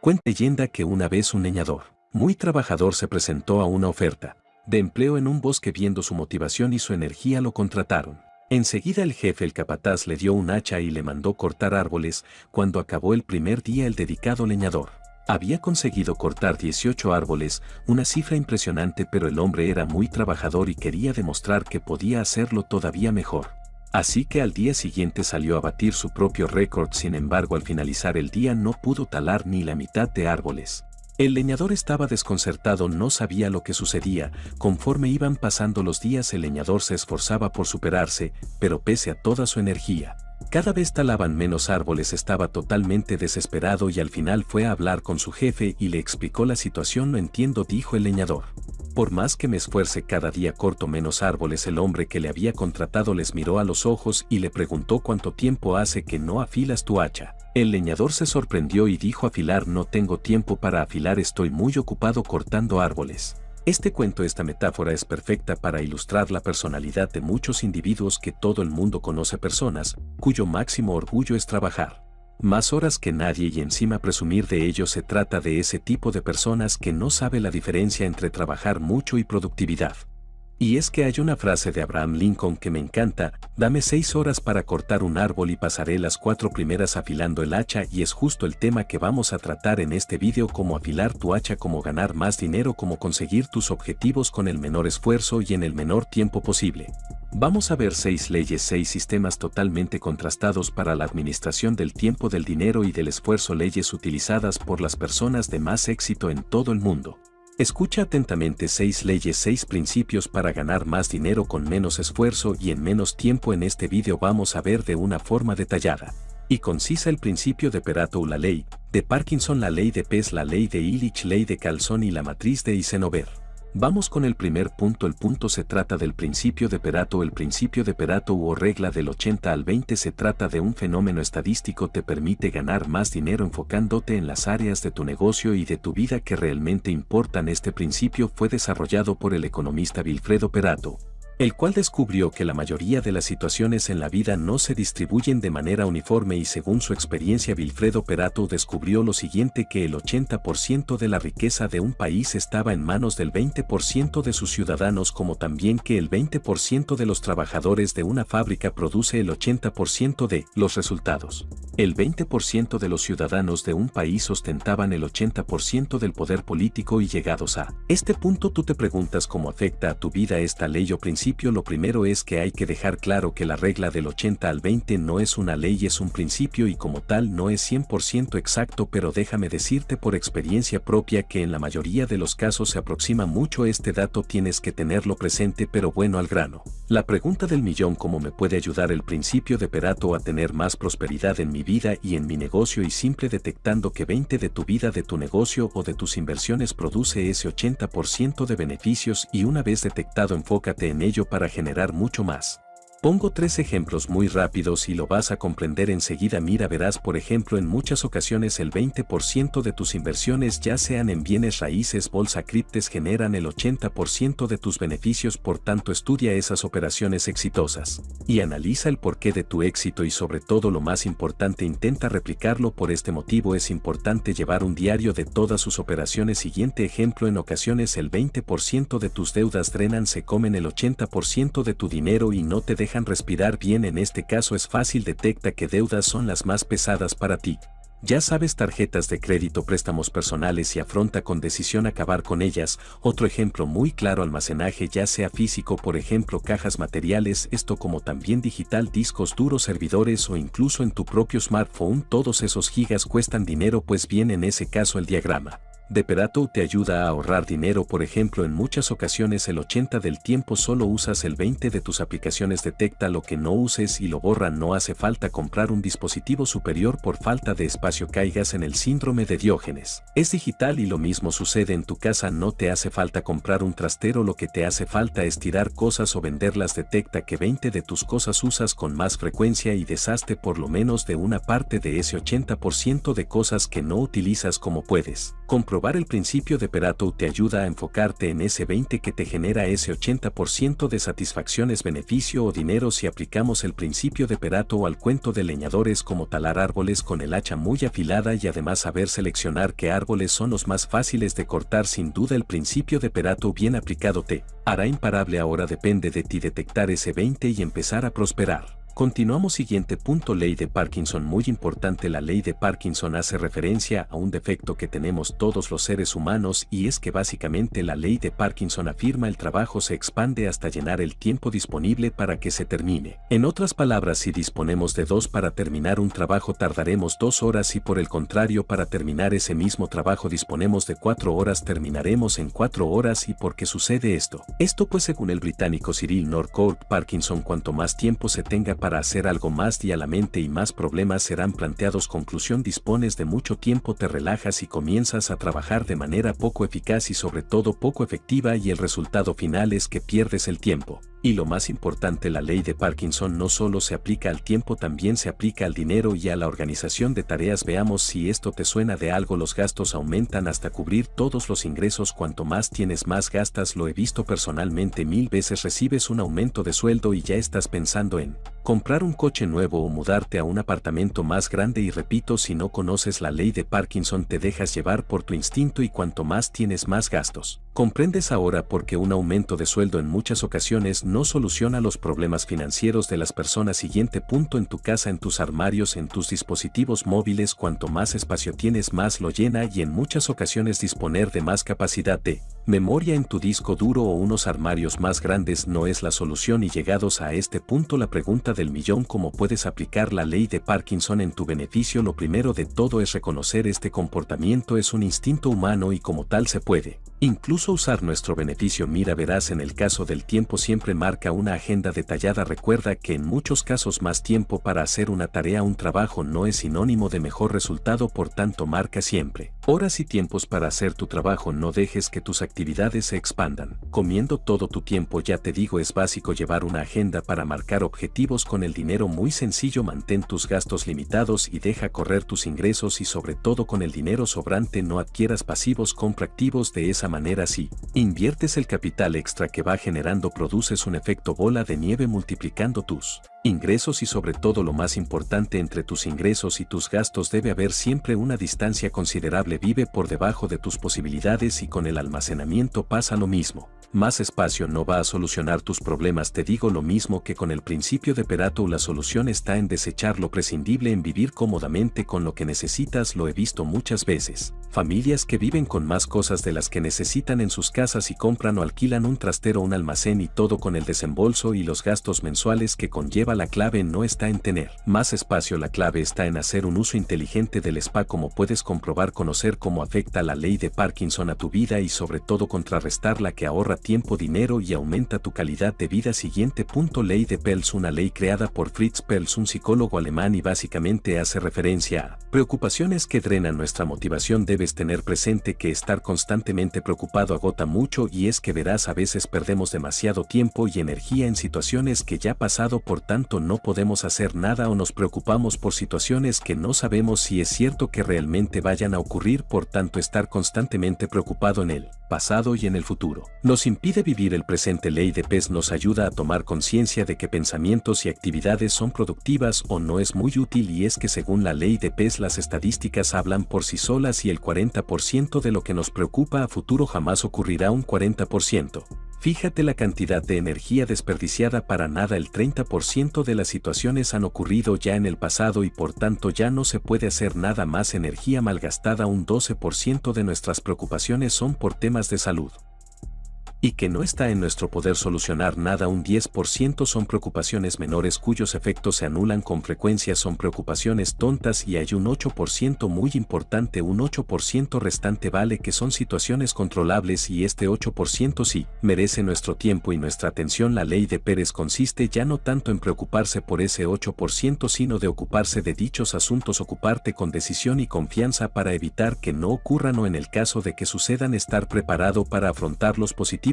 Cuenta leyenda que una vez un leñador, muy trabajador, se presentó a una oferta de empleo en un bosque viendo su motivación y su energía lo contrataron. Enseguida el jefe el capataz le dio un hacha y le mandó cortar árboles, cuando acabó el primer día el dedicado leñador. Había conseguido cortar 18 árboles, una cifra impresionante pero el hombre era muy trabajador y quería demostrar que podía hacerlo todavía mejor. Así que al día siguiente salió a batir su propio récord, sin embargo al finalizar el día no pudo talar ni la mitad de árboles. El leñador estaba desconcertado, no sabía lo que sucedía, conforme iban pasando los días el leñador se esforzaba por superarse, pero pese a toda su energía, cada vez talaban menos árboles, estaba totalmente desesperado y al final fue a hablar con su jefe y le explicó la situación, no entiendo, dijo el leñador. Por más que me esfuerce cada día corto menos árboles, el hombre que le había contratado les miró a los ojos y le preguntó cuánto tiempo hace que no afilas tu hacha. El leñador se sorprendió y dijo afilar no tengo tiempo para afilar estoy muy ocupado cortando árboles. Este cuento, esta metáfora es perfecta para ilustrar la personalidad de muchos individuos que todo el mundo conoce personas, cuyo máximo orgullo es trabajar. Más horas que nadie y encima presumir de ello se trata de ese tipo de personas que no sabe la diferencia entre trabajar mucho y productividad. Y es que hay una frase de Abraham Lincoln que me encanta, dame seis horas para cortar un árbol y pasaré las cuatro primeras afilando el hacha y es justo el tema que vamos a tratar en este vídeo como afilar tu hacha, como ganar más dinero, como conseguir tus objetivos con el menor esfuerzo y en el menor tiempo posible. Vamos a ver seis leyes, seis sistemas totalmente contrastados para la administración del tiempo, del dinero y del esfuerzo, leyes utilizadas por las personas de más éxito en todo el mundo. Escucha atentamente seis leyes, seis principios para ganar más dinero con menos esfuerzo y en menos tiempo en este vídeo vamos a ver de una forma detallada y concisa el principio de Perato la ley, de Parkinson la ley de Pes la ley de Illich ley de Calzón y la matriz de Eisenhower. Vamos con el primer punto. El punto se trata del principio de Perato. El principio de Perato o regla del 80 al 20 se trata de un fenómeno estadístico. Te permite ganar más dinero enfocándote en las áreas de tu negocio y de tu vida que realmente importan. Este principio fue desarrollado por el economista Wilfredo Perato, el cual descubrió que la mayoría de las situaciones en la vida no se distribuyen de manera uniforme y según su experiencia Vilfredo Perato descubrió lo siguiente que el 80% de la riqueza de un país estaba en manos del 20% de sus ciudadanos como también que el 20% de los trabajadores de una fábrica produce el 80% de los resultados. El 20% de los ciudadanos de un país ostentaban el 80% del poder político y llegados a este punto tú te preguntas cómo afecta a tu vida esta ley o principio lo primero es que hay que dejar claro que la regla del 80 al 20 no es una ley, es un principio y como tal no es 100% exacto, pero déjame decirte por experiencia propia que en la mayoría de los casos se aproxima mucho este dato, tienes que tenerlo presente, pero bueno al grano. La pregunta del millón, ¿cómo me puede ayudar el principio de Perato a tener más prosperidad en mi vida y en mi negocio y simple detectando que 20 de tu vida, de tu negocio o de tus inversiones produce ese 80% de beneficios y una vez detectado enfócate en ello para generar mucho más. Pongo tres ejemplos muy rápidos y lo vas a comprender enseguida. Mira, verás, por ejemplo, en muchas ocasiones el 20% de tus inversiones, ya sean en bienes raíces, bolsa, criptes, generan el 80% de tus beneficios. Por tanto, estudia esas operaciones exitosas y analiza el porqué de tu éxito y, sobre todo, lo más importante, intenta replicarlo. Por este motivo, es importante llevar un diario de todas sus operaciones. Siguiente ejemplo: en ocasiones, el 20% de tus deudas drenan, se comen el 80% de tu dinero y no te dejan dejan respirar bien en este caso es fácil detecta que deudas son las más pesadas para ti. Ya sabes tarjetas de crédito, préstamos personales y afronta con decisión acabar con ellas. Otro ejemplo muy claro almacenaje ya sea físico por ejemplo cajas materiales, esto como también digital, discos duros, servidores o incluso en tu propio smartphone, todos esos gigas cuestan dinero pues bien en ese caso el diagrama. Deperato te ayuda a ahorrar dinero, por ejemplo, en muchas ocasiones el 80 del tiempo solo usas el 20 de tus aplicaciones detecta lo que no uses y lo borra, no hace falta comprar un dispositivo superior por falta de espacio caigas en el síndrome de Diógenes. Es digital y lo mismo sucede en tu casa, no te hace falta comprar un trastero, lo que te hace falta es tirar cosas o venderlas, detecta que 20 de tus cosas usas con más frecuencia y deshazte por lo menos de una parte de ese 80% de cosas que no utilizas como puedes. Compro Comprobar el principio de Pareto te ayuda a enfocarte en ese 20 que te genera ese 80% de satisfacciones, beneficio o dinero si aplicamos el principio de Pareto al cuento de leñadores como talar árboles con el hacha muy afilada y además saber seleccionar qué árboles son los más fáciles de cortar sin duda el principio de Pareto bien aplicado te hará imparable ahora depende de ti detectar ese 20 y empezar a prosperar. Continuamos siguiente punto ley de Parkinson muy importante la ley de Parkinson hace referencia a un defecto que tenemos todos los seres humanos y es que básicamente la ley de Parkinson afirma el trabajo se expande hasta llenar el tiempo disponible para que se termine. En otras palabras si disponemos de dos para terminar un trabajo tardaremos dos horas y por el contrario para terminar ese mismo trabajo disponemos de cuatro horas terminaremos en cuatro horas y por qué sucede esto. Esto pues según el británico Cyril Norcourt Parkinson cuanto más tiempo se tenga para para hacer algo más y a la mente y más problemas serán planteados. Conclusión dispones de mucho tiempo, te relajas y comienzas a trabajar de manera poco eficaz y sobre todo poco efectiva y el resultado final es que pierdes el tiempo. Y lo más importante, la ley de Parkinson no solo se aplica al tiempo, también se aplica al dinero y a la organización de tareas. Veamos si esto te suena de algo, los gastos aumentan hasta cubrir todos los ingresos, cuanto más tienes más gastas, lo he visto personalmente mil veces, recibes un aumento de sueldo y ya estás pensando en comprar un coche nuevo o mudarte a un apartamento más grande y repito, si no conoces la ley de Parkinson te dejas llevar por tu instinto y cuanto más tienes más gastos. Comprendes ahora por qué un aumento de sueldo en muchas ocasiones no soluciona los problemas financieros de las personas. Siguiente punto en tu casa, en tus armarios, en tus dispositivos móviles, cuanto más espacio tienes más lo llena y en muchas ocasiones disponer de más capacidad de memoria en tu disco duro o unos armarios más grandes no es la solución. Y llegados a este punto la pregunta del millón cómo puedes aplicar la ley de Parkinson en tu beneficio lo primero de todo es reconocer este comportamiento es un instinto humano y como tal se puede Incluso usar nuestro beneficio. Mira verás en el caso del tiempo siempre marca una agenda detallada. Recuerda que en muchos casos más tiempo para hacer una tarea un trabajo no es sinónimo de mejor resultado por tanto marca siempre. Horas y tiempos para hacer tu trabajo. No dejes que tus actividades se expandan. Comiendo todo tu tiempo ya te digo es básico llevar una agenda para marcar objetivos. Con el dinero muy sencillo mantén tus gastos limitados y deja correr tus ingresos. Y sobre todo con el dinero sobrante no adquieras pasivos compra activos de esa manera. Si inviertes el capital extra que va generando produces un efecto bola de nieve multiplicando tus ingresos y sobre todo lo más importante entre tus ingresos y tus gastos debe haber siempre una distancia considerable vive por debajo de tus posibilidades y con el almacenamiento pasa lo mismo. Más espacio no va a solucionar tus problemas te digo lo mismo que con el principio de Perato la solución está en desechar lo prescindible en vivir cómodamente con lo que necesitas lo he visto muchas veces. Familias que viven con más cosas de las que necesitan en sus casas y compran o alquilan un trastero un almacén y todo con el desembolso y los gastos mensuales que conlleva la clave no está en tener más espacio la clave está en hacer un uso inteligente del spa como puedes comprobar conocer cómo afecta la ley de Parkinson a tu vida y sobre todo contrarrestar la que ahorra tiempo, dinero y aumenta tu calidad de vida. Siguiente punto Ley de Pels una ley creada por Fritz Pels un psicólogo alemán y básicamente hace referencia a preocupaciones que drenan nuestra motivación debes tener presente que estar constantemente preocupado agota mucho y es que verás a veces perdemos demasiado tiempo y energía en situaciones que ya pasado por tanto no podemos hacer nada o nos preocupamos por situaciones que no sabemos si es cierto que realmente vayan a ocurrir por tanto estar constantemente preocupado en el pasado y en el futuro. Nos impide vivir el presente. Ley de PES nos ayuda a tomar conciencia de que pensamientos y actividades son productivas o no es muy útil y es que según la ley de PES las estadísticas hablan por sí solas y el 40% de lo que nos preocupa a futuro jamás ocurrirá un 40%. Fíjate la cantidad de energía desperdiciada para nada el 30% de las situaciones han ocurrido ya en el pasado y por tanto ya no se puede hacer nada más energía malgastada un 12% de nuestras preocupaciones son por temas de salud y que no está en nuestro poder solucionar nada un 10% son preocupaciones menores cuyos efectos se anulan con frecuencia son preocupaciones tontas y hay un 8% muy importante un 8% restante vale que son situaciones controlables y este 8% sí merece nuestro tiempo y nuestra atención. La ley de Pérez consiste ya no tanto en preocuparse por ese 8% sino de ocuparse de dichos asuntos ocuparte con decisión y confianza para evitar que no ocurran o en el caso de que sucedan estar preparado para afrontarlos positivamente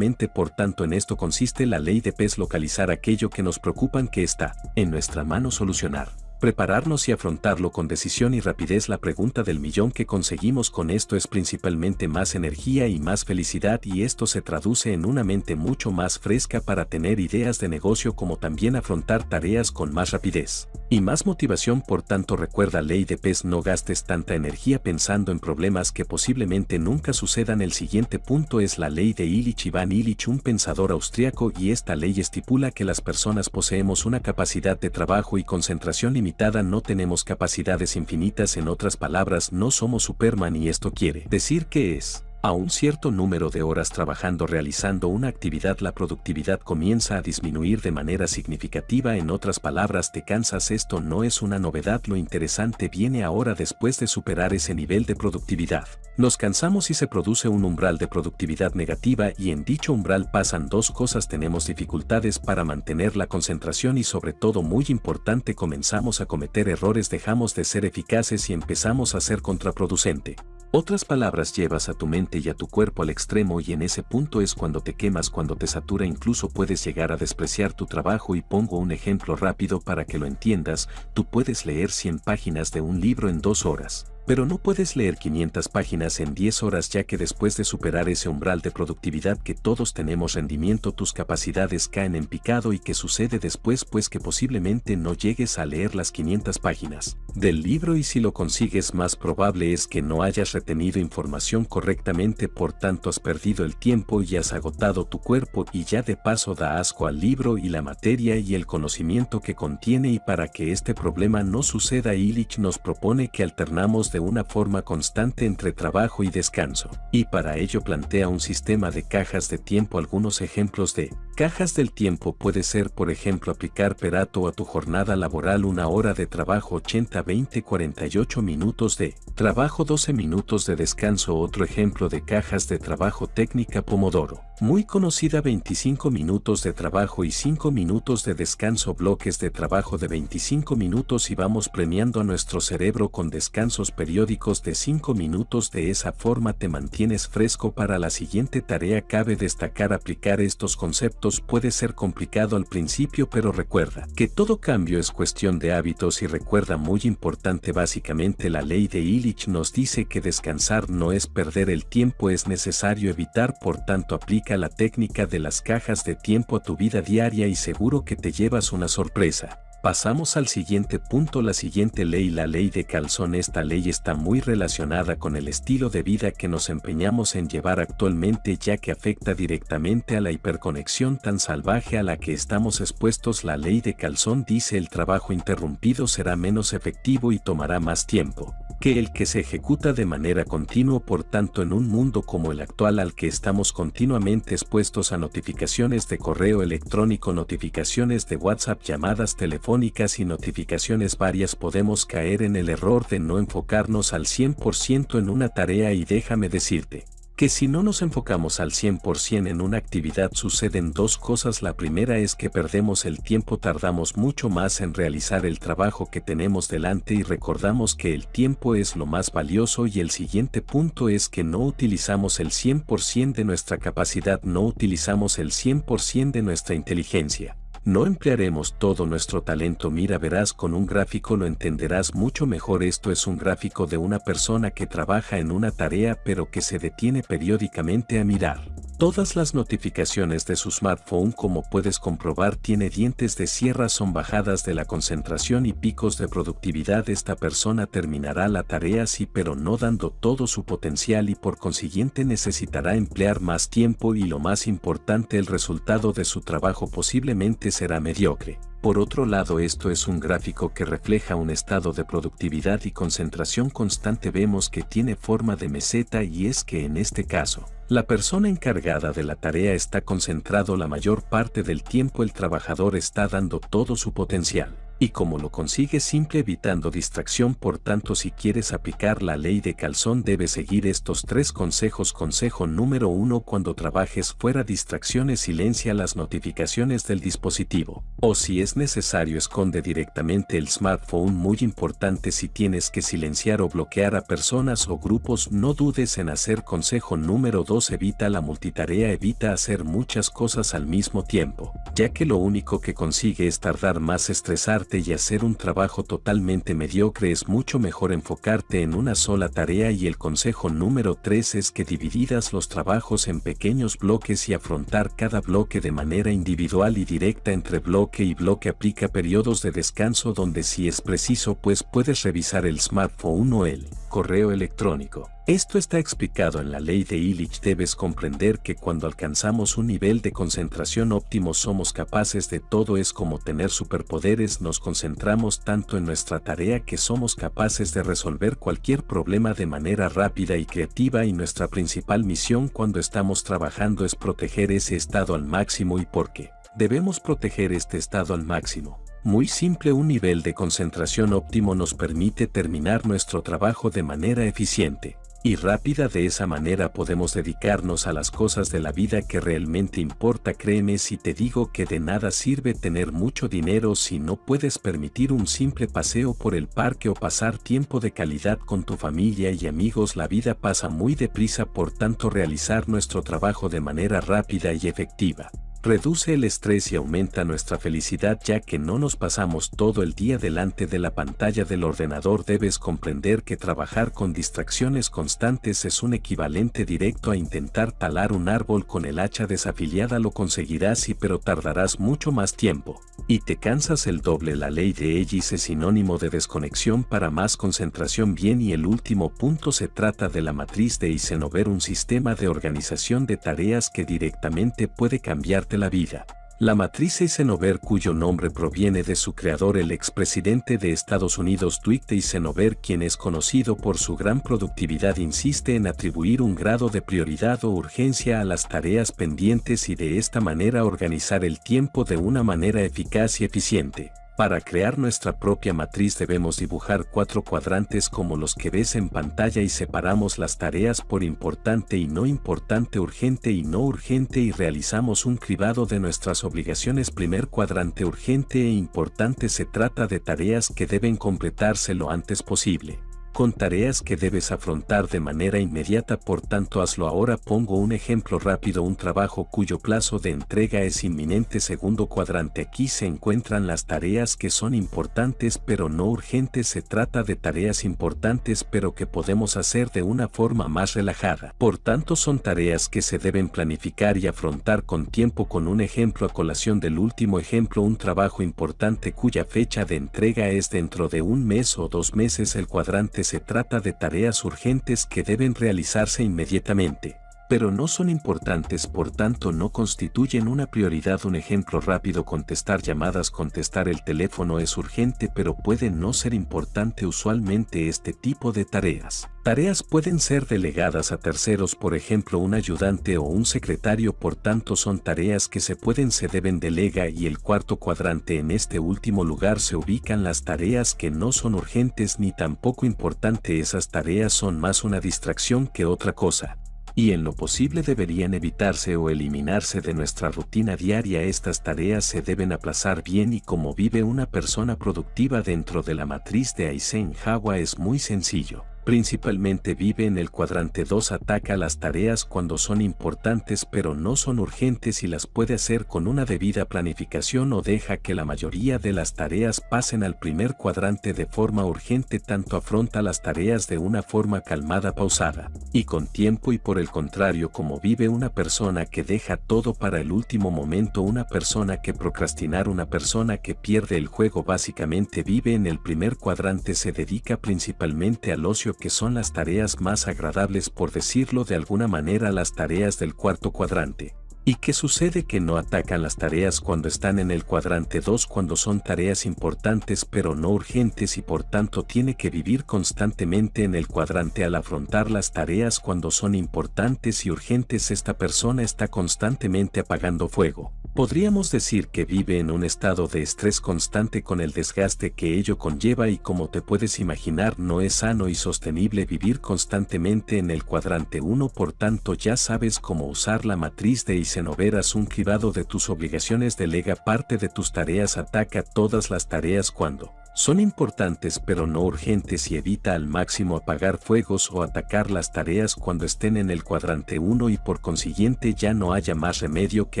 por tanto en esto consiste la ley de PES localizar aquello que nos preocupan que está en nuestra mano solucionar. Prepararnos y afrontarlo con decisión y rapidez. La pregunta del millón que conseguimos con esto es principalmente más energía y más felicidad y esto se traduce en una mente mucho más fresca para tener ideas de negocio como también afrontar tareas con más rapidez. Y más motivación por tanto recuerda ley de pez no gastes tanta energía pensando en problemas que posiblemente nunca sucedan. El siguiente punto es la ley de Illich Ivan Illich un pensador austriaco y esta ley estipula que las personas poseemos una capacidad de trabajo y concentración no tenemos capacidades infinitas en otras palabras no somos Superman y esto quiere decir que es a un cierto número de horas trabajando realizando una actividad la productividad comienza a disminuir de manera significativa en otras palabras te cansas esto no es una novedad lo interesante viene ahora después de superar ese nivel de productividad. Nos cansamos y se produce un umbral de productividad negativa y en dicho umbral pasan dos cosas tenemos dificultades para mantener la concentración y sobre todo muy importante comenzamos a cometer errores dejamos de ser eficaces y empezamos a ser contraproducente. Otras palabras llevas a tu mente y a tu cuerpo al extremo y en ese punto es cuando te quemas, cuando te satura, incluso puedes llegar a despreciar tu trabajo y pongo un ejemplo rápido para que lo entiendas, tú puedes leer 100 páginas de un libro en dos horas. Pero no puedes leer 500 páginas en 10 horas ya que después de superar ese umbral de productividad que todos tenemos rendimiento tus capacidades caen en picado y que sucede después pues que posiblemente no llegues a leer las 500 páginas del libro y si lo consigues más probable es que no hayas retenido información correctamente por tanto has perdido el tiempo y has agotado tu cuerpo y ya de paso da asco al libro y la materia y el conocimiento que contiene y para que este problema no suceda Illich nos propone que alternamos de una forma constante entre trabajo y descanso, y para ello plantea un sistema de cajas de tiempo. Algunos ejemplos de cajas del tiempo puede ser por ejemplo aplicar perato a tu jornada laboral una hora de trabajo 80 20 48 minutos de trabajo 12 minutos de descanso. Otro ejemplo de cajas de trabajo técnica Pomodoro. Muy conocida 25 minutos de trabajo y 5 minutos de descanso. Bloques de trabajo de 25 minutos y vamos premiando a nuestro cerebro con descansos periódicos de 5 minutos. De esa forma te mantienes fresco. Para la siguiente tarea cabe destacar aplicar estos conceptos puede ser complicado al principio pero recuerda que todo cambio es cuestión de hábitos y recuerda muy importante básicamente la ley de Illich nos dice que descansar no es perder el tiempo es necesario evitar por tanto aplica la técnica de las cajas de tiempo a tu vida diaria y seguro que te llevas una sorpresa. Pasamos al siguiente punto, la siguiente ley, la ley de calzón. Esta ley está muy relacionada con el estilo de vida que nos empeñamos en llevar actualmente ya que afecta directamente a la hiperconexión tan salvaje a la que estamos expuestos. La ley de calzón dice el trabajo interrumpido será menos efectivo y tomará más tiempo que el que se ejecuta de manera continua por tanto en un mundo como el actual al que estamos continuamente expuestos a notificaciones de correo electrónico, notificaciones de WhatsApp, llamadas telefónicas y notificaciones varias podemos caer en el error de no enfocarnos al 100% en una tarea y déjame decirte, que si no nos enfocamos al 100% en una actividad suceden dos cosas. La primera es que perdemos el tiempo, tardamos mucho más en realizar el trabajo que tenemos delante y recordamos que el tiempo es lo más valioso y el siguiente punto es que no utilizamos el 100% de nuestra capacidad, no utilizamos el 100% de nuestra inteligencia. No emplearemos todo nuestro talento mira verás con un gráfico lo entenderás mucho mejor esto es un gráfico de una persona que trabaja en una tarea pero que se detiene periódicamente a mirar. Todas las notificaciones de su smartphone como puedes comprobar tiene dientes de sierra son bajadas de la concentración y picos de productividad esta persona terminará la tarea sí pero no dando todo su potencial y por consiguiente necesitará emplear más tiempo y lo más importante el resultado de su trabajo posiblemente será mediocre. Por otro lado esto es un gráfico que refleja un estado de productividad y concentración constante vemos que tiene forma de meseta y es que en este caso, la persona encargada de la tarea está concentrado la mayor parte del tiempo el trabajador está dando todo su potencial y como lo consigue simple evitando distracción por tanto si quieres aplicar la ley de calzón debes seguir estos tres consejos. Consejo número uno cuando trabajes fuera distracciones silencia las notificaciones del dispositivo o si es necesario esconde directamente el smartphone. Muy importante si tienes que silenciar o bloquear a personas o grupos no dudes en hacer consejo número dos evita la multitarea evita hacer muchas cosas al mismo tiempo ya que lo único que consigue es tardar más estresarte y hacer un trabajo totalmente mediocre es mucho mejor enfocarte en una sola tarea y el consejo número 3 es que divididas los trabajos en pequeños bloques y afrontar cada bloque de manera individual y directa entre bloque y bloque aplica periodos de descanso donde si es preciso pues puedes revisar el smartphone o el correo electrónico. Esto está explicado en la ley de Illich. Debes comprender que cuando alcanzamos un nivel de concentración óptimo somos capaces de todo. Es como tener superpoderes. Nos concentramos tanto en nuestra tarea que somos capaces de resolver cualquier problema de manera rápida y creativa. Y nuestra principal misión cuando estamos trabajando es proteger ese estado al máximo. Y por qué debemos proteger este estado al máximo. Muy simple un nivel de concentración óptimo nos permite terminar nuestro trabajo de manera eficiente y rápida de esa manera podemos dedicarnos a las cosas de la vida que realmente importa. Créeme si te digo que de nada sirve tener mucho dinero si no puedes permitir un simple paseo por el parque o pasar tiempo de calidad con tu familia y amigos la vida pasa muy deprisa por tanto realizar nuestro trabajo de manera rápida y efectiva reduce el estrés y aumenta nuestra felicidad ya que no nos pasamos todo el día delante de la pantalla del ordenador. Debes comprender que trabajar con distracciones constantes es un equivalente directo a intentar talar un árbol con el hacha desafiliada. Lo conseguirás y pero tardarás mucho más tiempo. Y te cansas el doble. La ley de Ellis es sinónimo de desconexión. Para más concentración bien y el último punto se trata de la matriz de Eisenhower un sistema de organización de tareas que directamente puede cambiar la vida. La matriz Eisenhower cuyo nombre proviene de su creador el expresidente de Estados Unidos Dwight Eisenhower quien es conocido por su gran productividad insiste en atribuir un grado de prioridad o urgencia a las tareas pendientes y de esta manera organizar el tiempo de una manera eficaz y eficiente. Para crear nuestra propia matriz debemos dibujar cuatro cuadrantes como los que ves en pantalla y separamos las tareas por importante y no importante, urgente y no urgente y realizamos un cribado de nuestras obligaciones. Primer cuadrante urgente e importante se trata de tareas que deben completarse lo antes posible con tareas que debes afrontar de manera inmediata por tanto hazlo ahora. Pongo un ejemplo rápido un trabajo cuyo plazo de entrega es inminente. Segundo cuadrante aquí se encuentran las tareas que son importantes pero no urgentes. Se trata de tareas importantes pero que podemos hacer de una forma más relajada. Por tanto son tareas que se deben planificar y afrontar con tiempo. Con un ejemplo a colación del último ejemplo un trabajo importante cuya fecha de entrega es dentro de un mes o dos meses. El cuadrante se trata de tareas urgentes que deben realizarse inmediatamente pero no son importantes por tanto no constituyen una prioridad. Un ejemplo rápido contestar llamadas contestar el teléfono es urgente pero puede no ser importante usualmente este tipo de tareas. Tareas pueden ser delegadas a terceros por ejemplo un ayudante o un secretario por tanto son tareas que se pueden se deben delega y el cuarto cuadrante en este último lugar se ubican las tareas que no son urgentes ni tampoco importante esas tareas son más una distracción que otra cosa y en lo posible deberían evitarse o eliminarse de nuestra rutina diaria. Estas tareas se deben aplazar bien y como vive una persona productiva dentro de la matriz de Eisenhower es muy sencillo principalmente vive en el cuadrante 2 ataca las tareas cuando son importantes pero no son urgentes y las puede hacer con una debida planificación o deja que la mayoría de las tareas pasen al primer cuadrante de forma urgente. Tanto afronta las tareas de una forma calmada pausada y con tiempo y por el contrario como vive una persona que deja todo para el último momento. Una persona que procrastinar una persona que pierde el juego básicamente vive en el primer cuadrante se dedica principalmente al ocio que son las tareas más agradables por decirlo de alguna manera las tareas del cuarto cuadrante. ¿Y qué sucede que no atacan las tareas cuando están en el cuadrante 2 cuando son tareas importantes pero no urgentes y por tanto tiene que vivir constantemente en el cuadrante al afrontar las tareas cuando son importantes y urgentes esta persona está constantemente apagando fuego? Podríamos decir que vive en un estado de estrés constante con el desgaste que ello conlleva y como te puedes imaginar no es sano y sostenible vivir constantemente en el cuadrante 1 por tanto ya sabes cómo usar la matriz de Eisenhower un cribado de tus obligaciones delega parte de tus tareas ataca todas las tareas cuando Son importantes pero no urgentes y evita al máximo apagar fuegos o atacar las tareas cuando estén en el cuadrante 1 y por consiguiente ya no haya más remedio que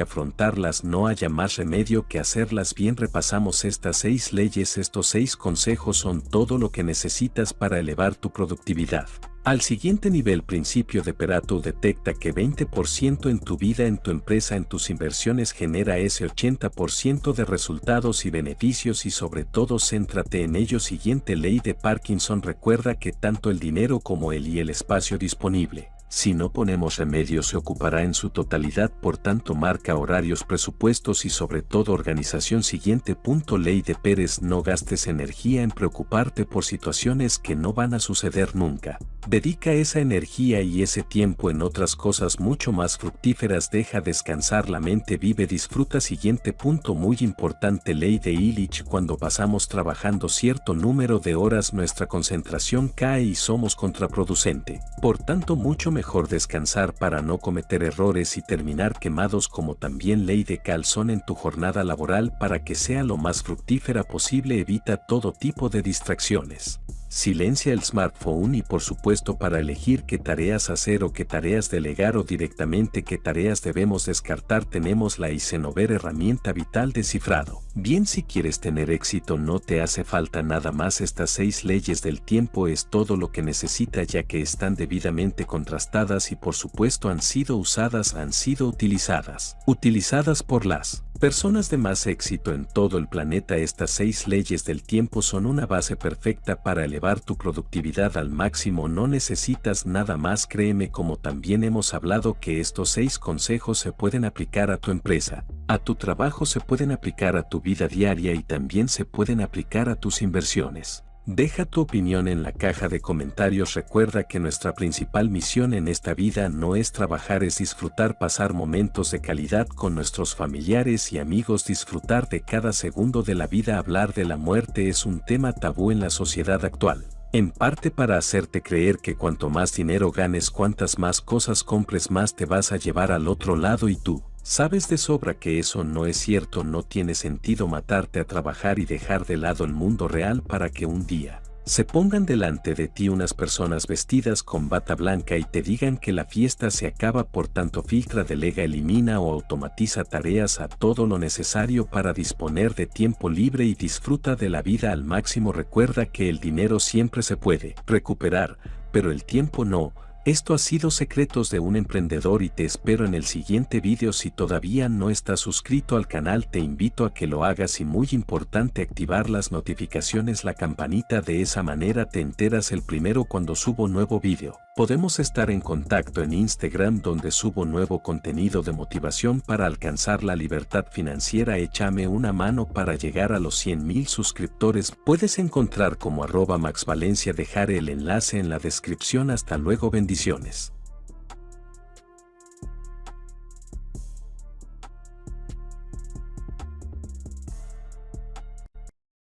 afrontarlas, no haya más remedio que hacerlas bien. Repasamos estas seis leyes, estos seis consejos son todo lo que necesitas para elevar tu productividad. Al siguiente nivel principio de Perato detecta que 20% en tu vida, en tu empresa, en tus inversiones genera ese 80% de resultados y beneficios y sobre todo céntrate en ello. Siguiente ley de Parkinson recuerda que tanto el dinero como el y el espacio disponible si no ponemos remedio se ocupará en su totalidad, por tanto marca horarios, presupuestos y sobre todo organización. Siguiente punto Ley de Pérez No gastes energía en preocuparte por situaciones que no van a suceder nunca. Dedica esa energía y ese tiempo en otras cosas mucho más fructíferas. Deja descansar la mente, vive, disfruta. Siguiente punto muy importante Ley de Illich Cuando pasamos trabajando cierto número de horas nuestra concentración cae y somos contraproducente. Por tanto mucho mejor descansar para no cometer errores y terminar quemados como también ley de calzón en tu jornada laboral para que sea lo más fructífera posible evita todo tipo de distracciones. Silencia el smartphone y por supuesto para elegir qué tareas hacer o qué tareas delegar o directamente qué tareas debemos descartar tenemos la Isenover herramienta vital de cifrado. Bien si quieres tener éxito no te hace falta nada más estas seis leyes del tiempo es todo lo que necesita ya que están debidamente contrastadas y por supuesto han sido usadas han sido utilizadas. Utilizadas por las Personas de más éxito en todo el planeta estas seis leyes del tiempo son una base perfecta para elevar tu productividad al máximo no necesitas nada más créeme como también hemos hablado que estos seis consejos se pueden aplicar a tu empresa, a tu trabajo se pueden aplicar a tu vida diaria y también se pueden aplicar a tus inversiones. Deja tu opinión en la caja de comentarios. Recuerda que nuestra principal misión en esta vida no es trabajar, es disfrutar, pasar momentos de calidad con nuestros familiares y amigos, disfrutar de cada segundo de la vida. Hablar de la muerte es un tema tabú en la sociedad actual. En parte para hacerte creer que cuanto más dinero ganes, cuantas más cosas compres, más te vas a llevar al otro lado y tú, Sabes de sobra que eso no es cierto, no tiene sentido matarte a trabajar y dejar de lado el mundo real para que un día se pongan delante de ti unas personas vestidas con bata blanca y te digan que la fiesta se acaba por tanto filtra, delega, elimina o automatiza tareas a todo lo necesario para disponer de tiempo libre y disfruta de la vida al máximo. Recuerda que el dinero siempre se puede recuperar, pero el tiempo no esto ha sido Secretos de un Emprendedor y te espero en el siguiente vídeo si todavía no estás suscrito al canal te invito a que lo hagas y muy importante activar las notificaciones la campanita de esa manera te enteras el primero cuando subo nuevo vídeo. Podemos estar en contacto en Instagram donde subo nuevo contenido de motivación para alcanzar la libertad financiera. Échame una mano para llegar a los 100 mil suscriptores. Puedes encontrar como arroba maxvalencia dejar el enlace en la descripción. Hasta luego bendiciones.